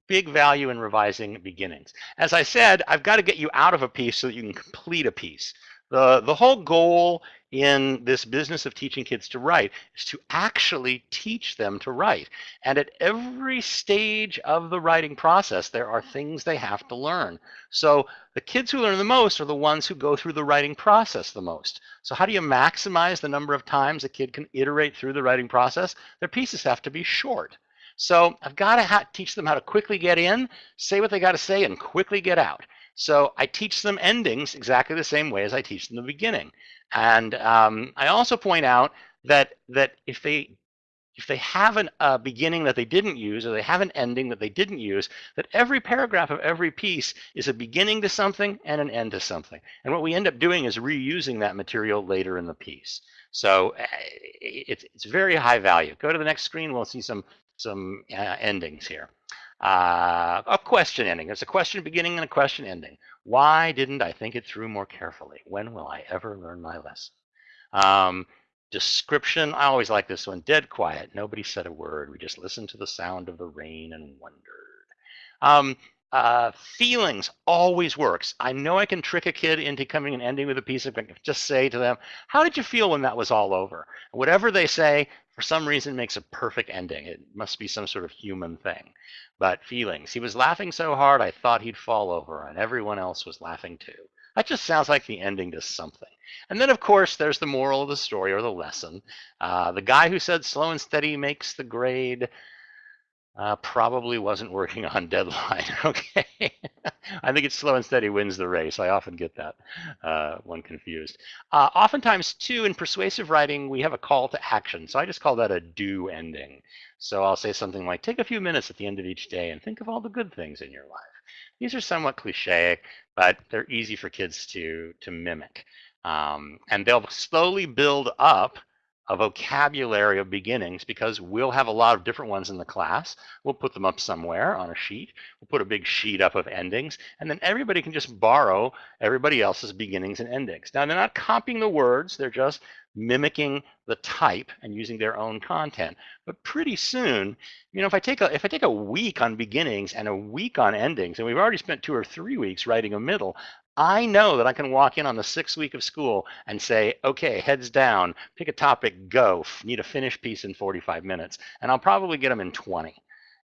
Speaker 2: Big value in revising beginnings. As I said, I've got to get you out of a piece so that you can complete a piece. The, the whole goal in this business of teaching kids to write is to actually teach them to write. And at every stage of the writing process, there are things they have to learn. So the kids who learn the most are the ones who go through the writing process the most. So how do you maximize the number of times a kid can iterate through the writing process? Their pieces have to be short. So I've got to teach them how to quickly get in, say what they got to say, and quickly get out. So I teach them endings exactly the same way as I teach them the beginning. And um, I also point out that that if they if they have a beginning that they didn't use or they have an ending that they didn't use, that every paragraph of every piece is a beginning to something and an end to something. And what we end up doing is reusing that material later in the piece. So eh, it's, it's very high value. Go to the next screen, we'll see some, some uh, endings here uh, a question ending. There's a question beginning and a question ending. Why didn't I think it through more carefully? When will I ever learn my lesson? Um, description, I always like this one, dead quiet. Nobody said a word. We just listened to the sound of the rain and wondered. Um, uh, feelings always works. I know I can trick a kid into coming and ending with a piece of, just say to them, how did you feel when that was all over? Whatever they say, for some reason makes a perfect ending. It must be some sort of human thing. But feelings. He was laughing so hard I thought he'd fall over, and everyone else was laughing too. That just sounds like the ending to something. And then, of course, there's the moral of the story or the lesson. Uh, the guy who said slow and steady makes the grade uh, probably wasn't working on deadline. Okay. I think it's slow and steady wins the race. I often get that uh, one confused. Uh, oftentimes, too, in persuasive writing, we have a call to action. So I just call that a do ending. So I'll say something like, take a few minutes at the end of each day and think of all the good things in your life. These are somewhat cliche, but they're easy for kids to, to mimic. Um, and they'll slowly build up a vocabulary of beginnings because we'll have a lot of different ones in the class. We'll put them up somewhere on a sheet. We'll put a big sheet up of endings, and then everybody can just borrow everybody else's beginnings and endings. Now, they're not copying the words. They're just mimicking the type and using their own content. But pretty soon, you know, if I take a if I take a week on beginnings and a week on endings, and we've already spent two or three weeks writing a middle, I know that I can walk in on the sixth week of school and say, okay, heads down, pick a topic, go, need a finished piece in 45 minutes. And I'll probably get them in 20.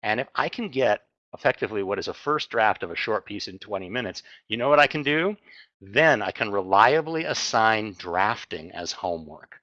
Speaker 2: And if I can get effectively what is a first draft of a short piece in 20 minutes, you know what I can do? Then I can reliably assign drafting as homework.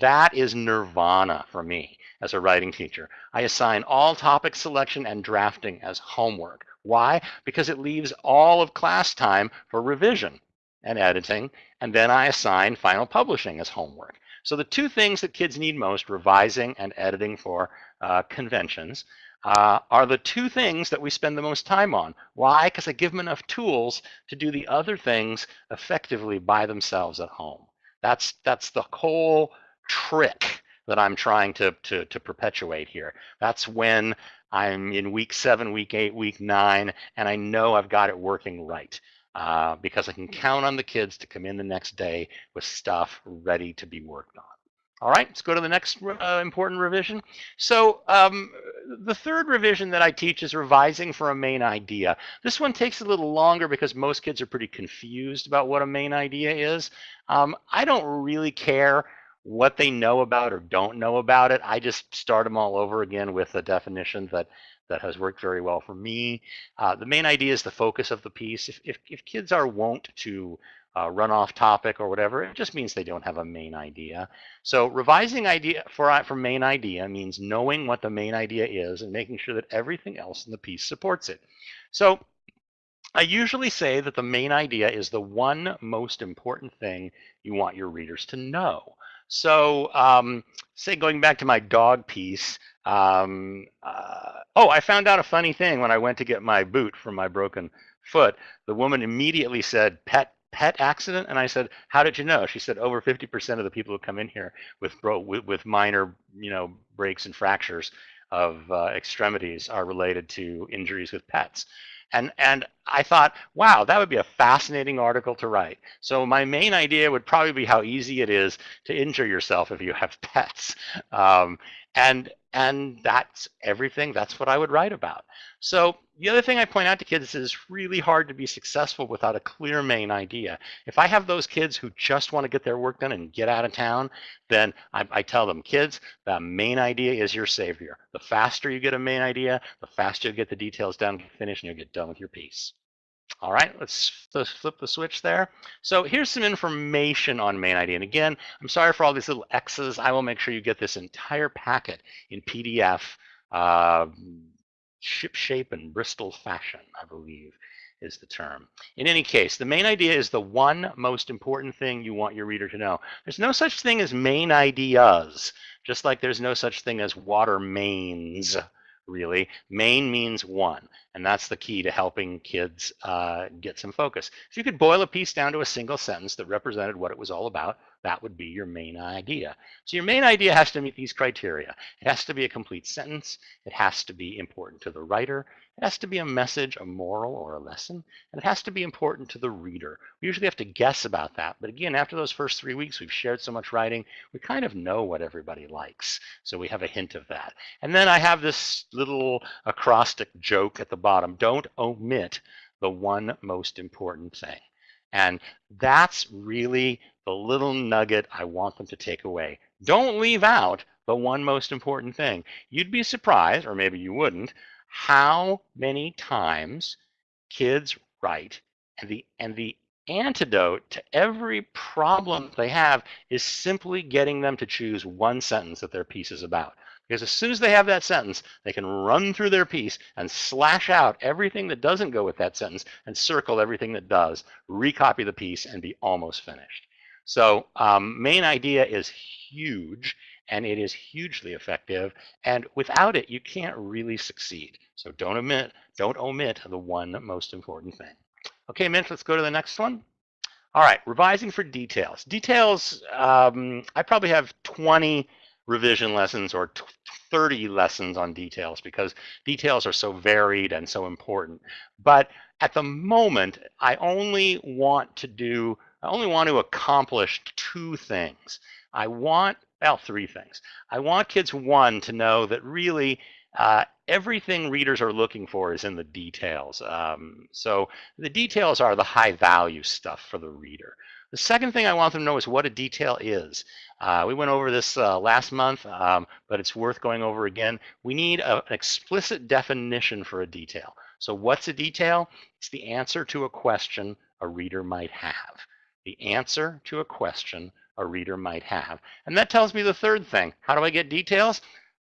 Speaker 2: That is nirvana for me as a writing teacher. I assign all topic selection and drafting as homework. Why? Because it leaves all of class time for revision and editing, and then I assign final publishing as homework. So the two things that kids need most, revising and editing for uh, conventions, uh, are the two things that we spend the most time on. Why? Because I give them enough tools to do the other things effectively by themselves at home. That's, that's the whole trick that I'm trying to, to, to perpetuate here. That's when I'm in week seven, week eight, week nine, and I know I've got it working right uh, because I can hmm. count on the kids to come in the next day with stuff ready to be worked on. All right, let's go to the next uh, important revision. So um, the third revision that I teach is revising for a main idea. This one takes a little longer because most kids are pretty confused about what a main idea is. Um, I don't really care what they know about or don't know about it. I just start them all over again with a definition that that has worked very well for me. Uh, the main idea is the focus of the piece. If, if, if kids are wont to uh, run off topic or whatever, it just means they don't have a main idea. So revising idea for, for main idea means knowing what the main idea is and making sure that everything else in the piece supports it. So I usually say that the main idea is the one most important thing you want your readers to know. So um, say going back to my dog piece, um, uh, oh, I found out a funny thing when I went to get my boot from my broken foot. The woman immediately said, pet pet accident? And I said, how did you know? She said, over 50% of the people who come in here with, bro- with, with minor, you know, breaks and fractures of uh, extremities are related to injuries with pets. And, and I thought, wow, that would be a fascinating article to write. So my main idea would probably be how easy it is to injure yourself if you have pets. Um, and and that's everything. That's what I would write about. So the other thing I point out to kids is it's really hard to be successful without a clear main idea. If I have those kids who just want to get their work done and get out of town, then I, I tell them, kids, the main idea is your savior. The faster you get a main idea, the faster you get the details done, finished, and you'll get done with your piece. All right, let's flip the switch there. So here's some information on main ID. And again, I'm sorry for all these little X's. I will make sure you get this entire packet in PDF, uh, um, shipshape and Bristol fashion, I believe is the term. In any case, the main idea is the one most important thing you want your reader to know. There's no such thing as main ideas, just like there's no such thing as water mains, really. Main means one. And that's the key to helping kids uh, get some focus. If you could boil a piece down to a single sentence that represented what it was all about, that would be your main idea. So your main idea has to meet these criteria. It has to be a complete sentence. It has to be important to the writer. It has to be a message, a moral, or a lesson. And it has to be important to the reader. We usually have to guess about that. But again, after those first three weeks, we've shared so much writing, we kind of know what everybody likes. So we have a hint of that. And then I have this little acrostic joke at the bottom bottom. Don't omit the one most important thing. And that's really the little nugget I want them to take away. Don't leave out the one most important thing. You'd be surprised, or maybe you wouldn't, how many times kids write and the, and the antidote to every problem they have is simply getting them to choose one sentence that their piece is about. Because as soon as they have that sentence, they can run through their piece and slash out everything that doesn't go with that sentence and circle everything that does, recopy the piece, and be almost finished. So um, main idea is huge, and it is hugely effective. And without it, you can't really succeed. So don't omit, don't omit the one most important thing. Okay, Mitch, let's go to the next one. All right, revising for details. Details, um, I probably have 20 revision lessons or 30 lessons on details because details are so varied and so important. But at the moment, I only want to do, I only want to accomplish two things. I want, well, three things. I want kids one to know that really uh, everything readers are looking for is in the details. Um, so the details are the high value stuff for the reader. The second thing I want them to know is what a detail is. Uh, we went over this uh, last month, um, but it's worth going over again. We need a, an explicit definition for a detail. So what's a detail? It's the answer to a question a reader might have. The answer to a question a reader might have. And that tells me the third thing. How do I get details?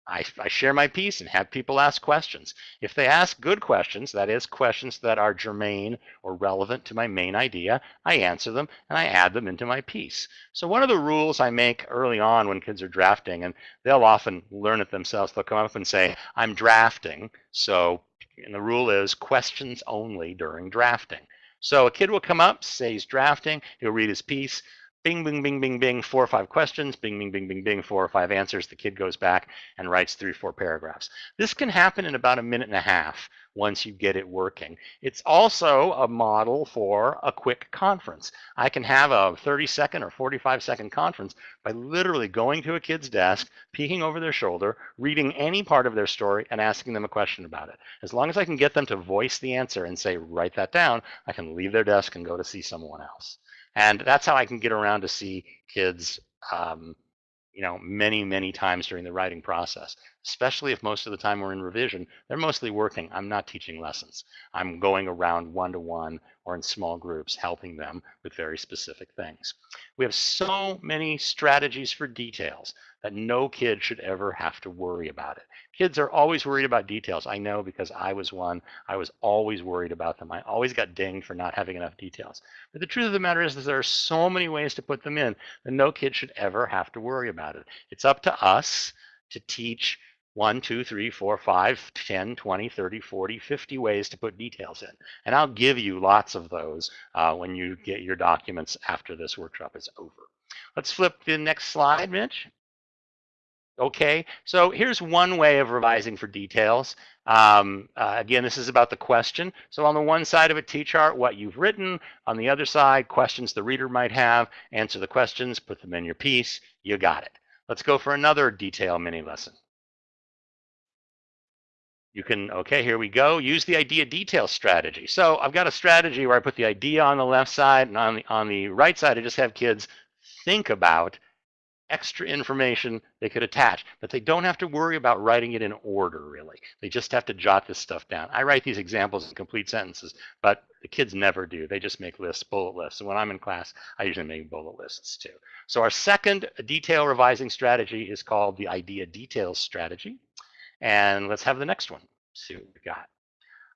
Speaker 2: I, I, share my piece and have people ask questions. If they ask good questions, that is questions that are germane or relevant to my main idea, I answer them and I add them into my piece. So one of the rules I make early on when kids are drafting, and they'll often learn it themselves, they'll come up and say, I'm drafting. So, and the rule is questions only during drafting. So a kid will come up, say he's drafting, he'll read his piece bing, bing, bing, bing, bing, four or five questions, bing, bing, bing, bing, bing, four or five answers. The kid goes back and writes three, or four paragraphs. This can happen in about a minute and a half once you get it working. It's also a model for a quick conference. I can have a 30 second or 45 second conference by literally going to a kid's desk, peeking over their shoulder, reading any part of their story and asking them a question about it. As long as I can get them to voice the answer and say, write that down, I can leave their desk and go to see someone else. And that's how I can get around to see kids, um, you know, many, many times during the writing process, especially if most of the time we're in revision, they're mostly working. I'm not teaching lessons. I'm going around one to one or in small groups, helping them with very specific things. We have so many strategies for details that no kid should ever have to worry about it. Kids are always worried about details. I know because I was one. I was always worried about them. I always got dinged for not having enough details. But the truth of the matter is, is there are so many ways to put them in that no kid should ever have to worry about it. It's up to us to teach 1, 2, 3, 4, 5, 10, 20, 30, 40, 50 ways to put details in. And I'll give you lots of those uh, when you get your documents after this workshop is over. Let's flip the next slide, Mitch. Okay, so here's one way of revising for details. Um, uh, again, this is about the question. So on the one side of a T-chart, what you've written. On the other side, questions the reader might have. Answer the questions, put them in your piece. You got it. Let's go for another detail mini lesson. You can, okay, here we go. Use the idea detail strategy. So I've got a strategy where I put the idea on the left side and on the, on the right side, I just have kids think about extra information they could attach, but they don't have to worry about writing it in order, really. They just have to jot this stuff down. I write these examples in complete sentences, but the kids never do. They just make lists, bullet lists. And when I'm in class, I usually make bullet lists too. So our second detail revising strategy is called the idea details strategy. And let's have the next one, see what we got.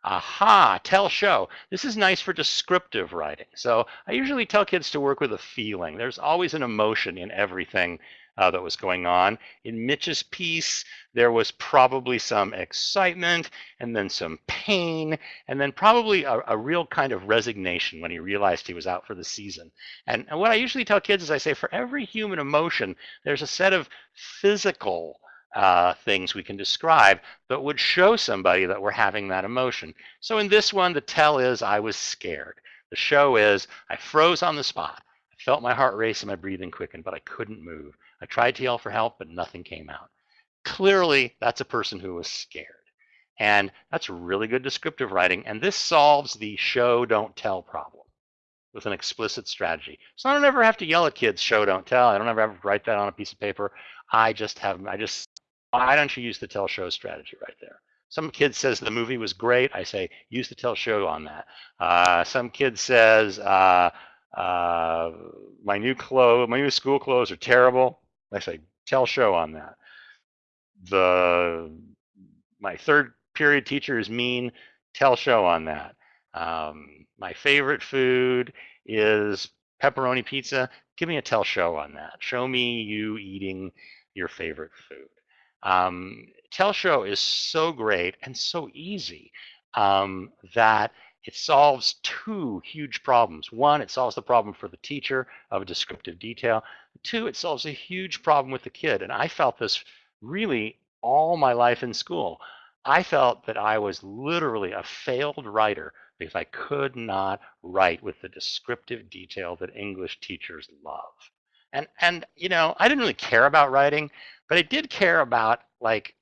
Speaker 2: Aha, tell show. This is nice for descriptive writing. So I usually tell kids to work with a feeling. There's always an emotion in everything uh, that was going on. In Mitch's piece, there was probably some excitement and then some pain and then probably a, a real kind of resignation when he realized he was out for the season. And, and what I usually tell kids is I say for every human emotion, there's a set of physical uh, things we can describe that would show somebody that we're having that emotion. So in this one, the tell is I was scared. The show is I froze on the spot. I felt my heart race and my breathing quicken, but I couldn't move. I tried to yell for help, but nothing came out. Clearly, that's a person who was scared. And that's really good descriptive writing. And this solves the show don't tell problem with an explicit strategy. So I don't ever have to yell at kids, show don't tell. I don't ever have to write that on a piece of paper. I just have, I just why don't you use the tell show strategy right there? Some kid says the movie was great. I say, use the tell show on that. Uh, some kid says, uh, uh, my new clothes, my new school clothes are terrible. I say, tell show on that. The my third period teacher is mean. Tell show on that. Um, my favorite food is pepperoni pizza. Give me a tell show on that. Show me you eating your favorite food. Um, Telshow is so great and so easy um, that it solves two huge problems. One, it solves the problem for the teacher of descriptive detail. Two, it solves a huge problem with the kid. And I felt this really all my life in school. I felt that I was literally a failed writer because I could not write with the descriptive detail that English teachers love. And, and you know, I didn't really care about writing but I did care about like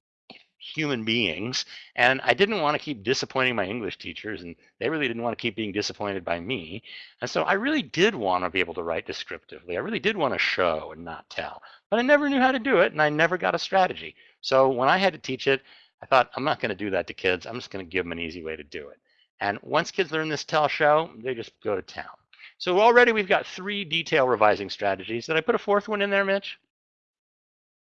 Speaker 2: human beings and I didn't want to keep disappointing my English teachers and they really didn't want to keep being disappointed by me. And so I really did want to be able to write descriptively. I really did want to show and not tell, but I never knew how to do it and I never got a strategy. So when I had to teach it, I thought, I'm not going to do that to kids. I'm just going to give them an easy way to do it. And once kids learn this tell show, they just go to town. So already we've got three detail revising strategies. Did I put a fourth one in there, Mitch?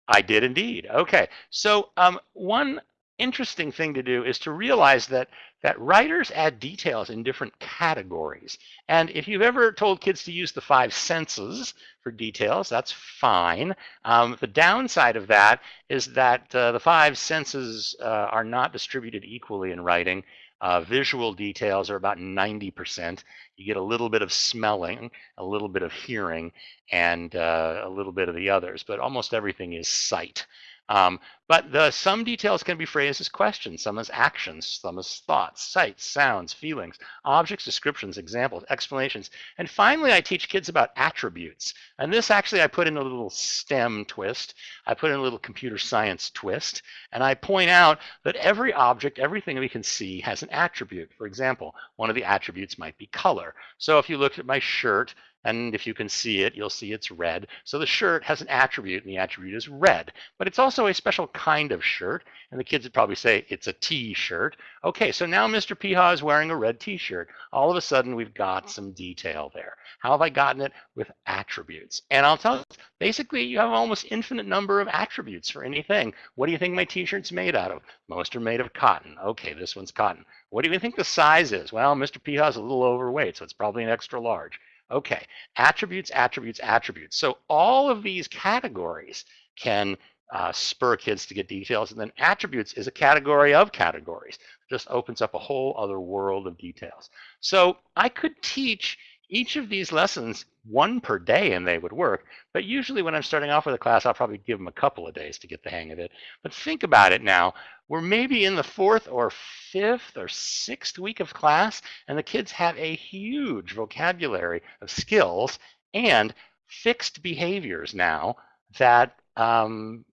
Speaker 2: I did indeed. Okay. So um, one interesting thing to do is to realize that that writers add details in different categories. And if you've ever told kids to use the five senses for details, that's fine. Um, the downside of that is that uh, the five senses uh, are not distributed equally in writing. Uh, visual details are about 90%. You get a little bit of smelling, a little bit of hearing, and uh, a little bit of the others, but almost everything is sight. Um, but the some details can be phrased as questions, some as actions, some as thoughts, sights, sounds, feelings, objects, descriptions, examples, explanations. And finally, I teach kids about attributes. And this actually, I put in a little STEM twist. I put in a little computer science twist. And I point out that every object, everything we can see has an attribute. For example, one of the attributes might be color. So if you looked at my shirt, and if you can see it, you'll see it's red. So the shirt has an attribute, and the attribute is red. But it's also a special kind of shirt? And the kids would probably say, it's a t-shirt. Okay, so now Mr. Peha is wearing a red t-shirt. All of a sudden, we've got some detail there. How have I gotten it? With attributes. And I'll tell you, basically, you have almost infinite number of attributes for anything. What do you think my t-shirt's made out of? Most are made of cotton. Okay, this one's cotton. What do you think the size is? Well, Mr. Peha's a little overweight, so it's probably an extra large. Okay, attributes, attributes, attributes. So all of these categories can uh, spur kids to get details. And then attributes is a category of categories. just opens up a whole other world of details. So I could teach each of these lessons one per day and they would work. But usually when I'm starting off with a class, I'll probably give them a couple of days to get the hang of it. But think about it now. We're maybe in the fourth or fifth or sixth week of class, and the kids have a huge vocabulary of skills and fixed behaviors now that um,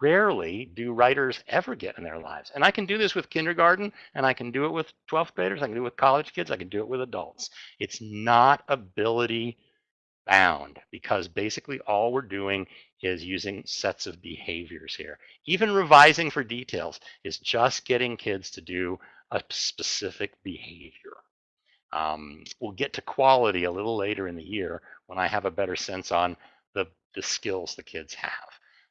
Speaker 2: rarely do writers ever get in their lives. And I can do this with kindergarten, and I can do it with 12th graders, I can do it with college kids, I can do it with adults. It's not ability bound because basically all we're doing is using sets of behaviors here. Even revising for details is just getting kids to do a specific behavior. Um, we'll get to quality a little later in the year when I have a better sense on the, the skills the kids have.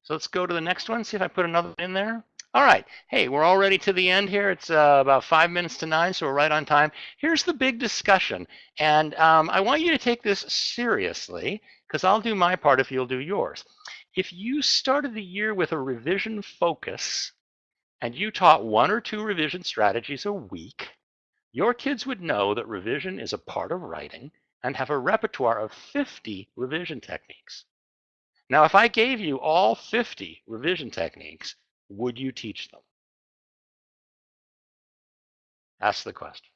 Speaker 2: So let's go to the next one, see if I put another in there. All right, hey, we're already to the end here. It's uh, about five minutes to nine, so we're right on time. Here's the big discussion, and um, I want you to take this seriously because I'll do my part if you'll do yours. If you started the year with a revision focus and you taught one or two revision strategies a week, your kids would know that revision is a part of writing and have a repertoire of 50 revision techniques. Now, if I gave you all 50 revision techniques, would you teach them? Ask the question.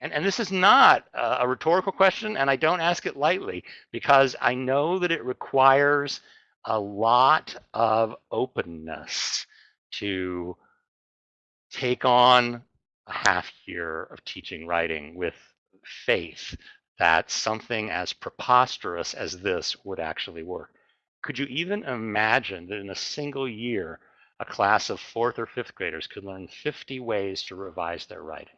Speaker 2: And, and this is not a rhetorical question, and I don't ask it lightly because I know that it requires a lot of openness to take on a half year of teaching writing with faith that something as preposterous as this would actually work. Could you even imagine that in a single year, a class of fourth or fifth graders could learn 50 ways to revise their writing?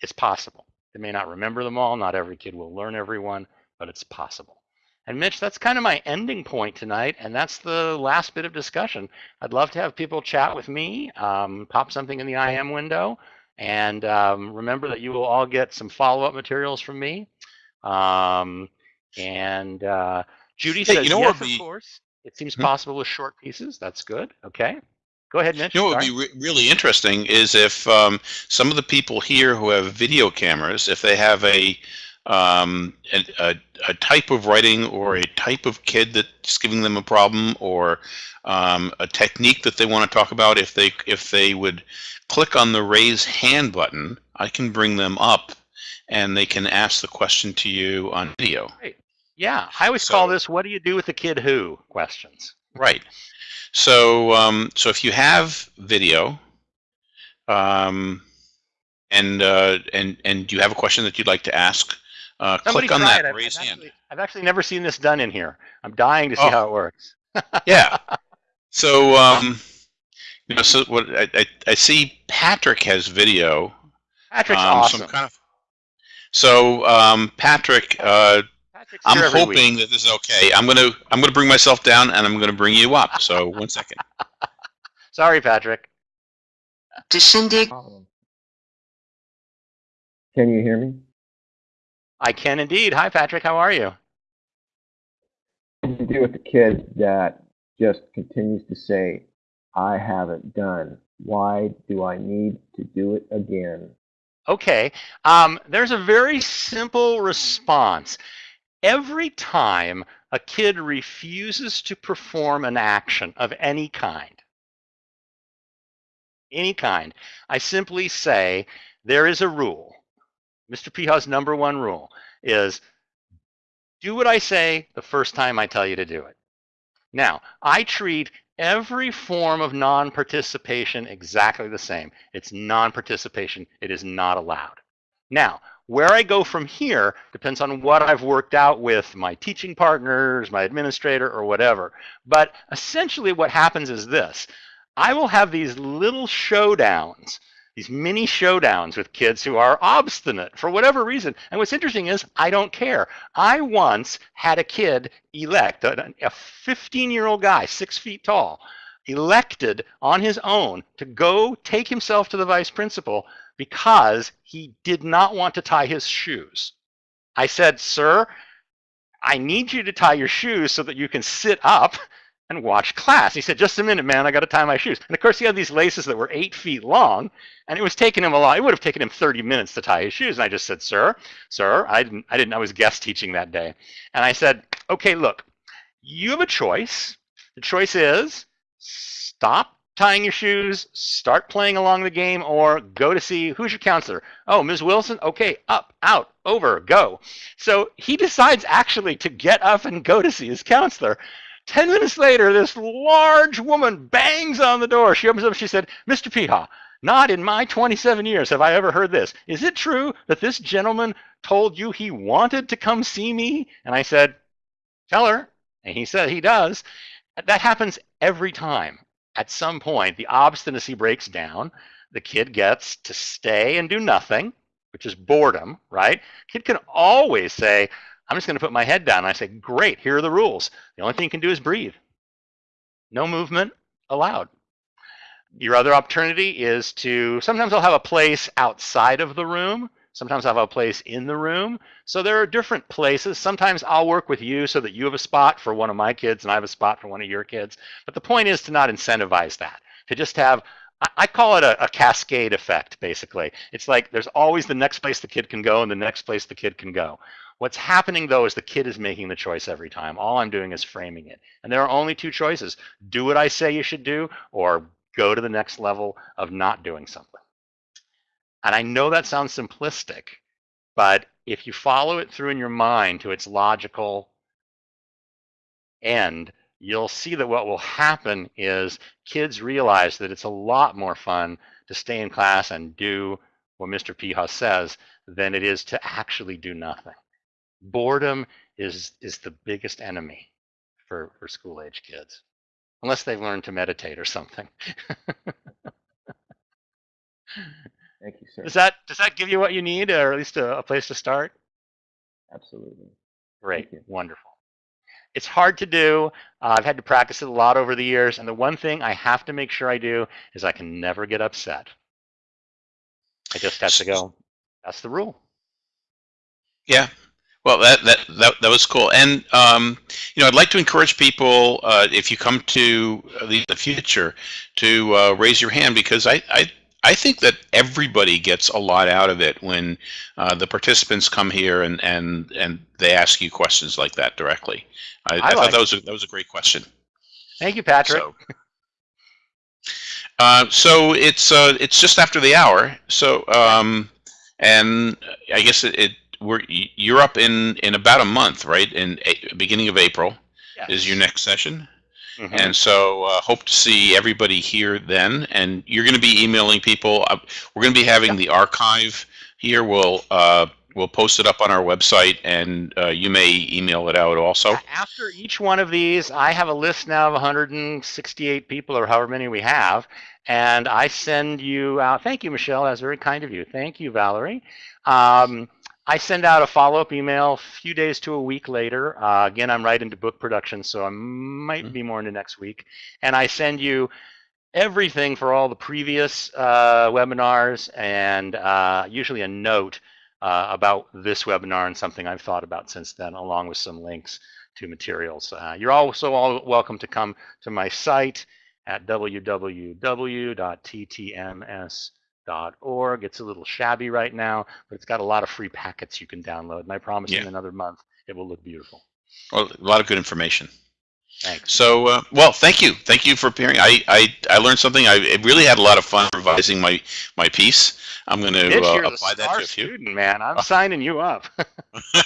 Speaker 2: It's possible. They may not remember them all. Not every kid will learn every one, but it's possible. And Mitch, that's kind of my ending point tonight, and that's the last bit of discussion. I'd love to have people chat with me, um, pop something in the IM window, and um, remember that you will all get some follow-up materials from me. Um,
Speaker 1: and uh,
Speaker 2: Judy hey, says you know yes, of course. It seems hmm? possible with short pieces. That's good. Okay.
Speaker 1: Go ahead, Mitch. You know what would be re really interesting is if um, some of the people here who have video cameras, if they have a, um, a, a, a, type of writing or a type of kid that's giving them a problem or um, a technique that they want to talk about, if they if they would click on the raise hand button, I can bring them up and they can ask the question to you on video. Great.
Speaker 2: Yeah, I always so, call this "What do you do with the kid who?" questions.
Speaker 1: Right. So, um, so if you have video, um, and uh, and and you have a question that you'd like to ask, uh, click on that I've, raise
Speaker 2: I've hand. Actually, I've actually never seen this done in
Speaker 1: here. I'm
Speaker 2: dying to see oh. how it works. yeah.
Speaker 1: So, um, you know, so what I, I, I see Patrick has video. Patrick's um, awesome. Some kind of, so um, Patrick, uh, I'm hoping week. that this is okay. I'm gonna I'm gonna bring myself down and I'm gonna bring you up. So one second.
Speaker 2: Sorry, Patrick. To Shindig.
Speaker 1: Can you hear me? I can indeed. Hi, Patrick. How are you? To do with the kid that just continues
Speaker 2: to say, "I haven't done. Why do I need to do it again?" Okay. Um, there's a very simple response every time a kid refuses to perform an action of any kind, any kind, I simply say there is a rule. Mr. Peha's number one rule is do what I say the first time I tell you to do it. Now, I treat every form of non-participation exactly the same. It's non-participation. It is not allowed. Now, where I go from here depends on what I've worked out with my teaching partners, my administrator, or whatever. But essentially what happens is this. I will have these little showdowns these mini showdowns with kids who are obstinate for whatever reason. And what's interesting is I don't care. I once had a kid elect, a 15-year-old guy, six feet tall, elected on his own to go take himself to the vice principal because he did not want to tie his shoes. I said, sir, I need you to tie your shoes so that you can sit up and watch class. He said, just a minute, man, I got to tie my shoes. And of course, he had these laces that were eight feet long, and it was taking him a lot. It would have taken him 30 minutes to tie his shoes. And I just said, sir, sir, I didn't, I didn't, I was guest teaching that day. And I said, okay, look, you have a choice. The choice is stop tying your shoes, start playing along the game, or go to see who's your counselor. Oh, Ms. Wilson? Okay, up, out, over, go. So he decides actually to get up and go to see his counselor. 10 minutes later, this large woman bangs on the door. She opens up, she said, Mr. Peha, not in my 27 years have I ever heard this. Is it true that this gentleman told you he wanted to come see me? And I said, tell her. And he said, he does. That happens every time at some point, the obstinacy breaks down. The kid gets to stay and do nothing, which is boredom, right? Kid can always say, I'm just going to put my head down. I say, great, here are the rules. The only thing you can do is breathe. No movement allowed. Your other opportunity is to, sometimes I'll have a place outside of the room Sometimes I have a place in the room. So there are different places. Sometimes I'll work with you so that you have a spot for one of my kids and I have a spot for one of your kids. But the point is to not incentivize that, to just have I call it a, a, cascade effect, basically. It's like there's always the next place the kid can go and the next place the kid can go. What's happening, though, is the kid is making the choice every time. All I'm doing is framing it. And there are only two choices do what I say you should do, or go to the next level of not doing something. And I know that sounds simplistic, but if you follow it through in your mind to its logical end, you'll see that what will happen is kids realize that it's a lot more fun to stay in class and do what Mr. Pijas says than it is to actually do nothing. Boredom is is the biggest enemy for, for school age kids, unless they've learned to meditate or something. Thank you, sir. Does that does that give you what you need, or at least a, a place to start? Absolutely. Great. Wonderful. It's hard to do. Uh, I've had to practice it a lot over the years, and the one thing I have to make sure I do is I can never get upset. I
Speaker 1: just have to go. That's the rule. Yeah. Well, that that that, that was cool, and um, you know, I'd like to encourage people uh, if you come to the, future to uh, raise your hand because I, I I think that everybody gets a lot out of it when uh, the participants come here and, and, and they ask you questions like that directly. I, I, I like thought that was, a, that was a great question.
Speaker 2: Thank you, Patrick. So,
Speaker 1: uh, so it's uh, it's just after the hour. So um, and I guess it, it we're you're up in in about a month, right? In a, beginning of April yes. is your next session. Mm -hmm. And mm-hmm. so uh, hope to see everybody here then. And you're going to be emailing people. Uh, we're going to be having the archive here. We'll uh, we'll post it up on our website, and uh, you may email it out also. After
Speaker 2: each one of these, I have a list now of 168 people, or however many we have, and I send you out. Thank you, Michelle. That's very kind of you. Thank you, Valerie. Um, I send out a follow-up email a few days to a week later. Uh, again, I'm right into book production, so I might mm -hmm. be more into next week. And I send you everything for all the previous uh, webinars and uh, usually a note uh, about this webinar and something I've thought about since then, along with some links to materials. Uh, you're also all welcome to come to my site at www.ttms.com org. It's a little shabby right now, but it's got a lot of free packets you can download. And I promise yeah. in another month it will
Speaker 1: look beautiful. Well, a lot of good information. Thanks. So, uh, well, thank you. Thank you for appearing. I, I, I learned something. I really had a lot of fun revising my, my piece. I'm going to uh, apply that
Speaker 2: to a few. Student, man. I'm signing you up.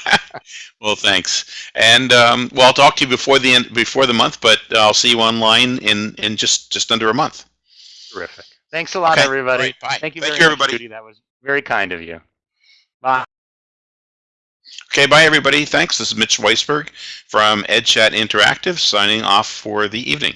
Speaker 1: well, thanks. And um, well, I'll talk to you before the end before the month, but I'll see you online in in just just under a month. Terrific.
Speaker 2: Thanks a lot, okay. everybody. Right, bye. Thank you Thank very you, much, everybody. Judy. That
Speaker 1: was very kind of you. Bye. Okay, bye, everybody. Thanks. This is Mitch Weisberg from EdChat Interactive signing off for the evening.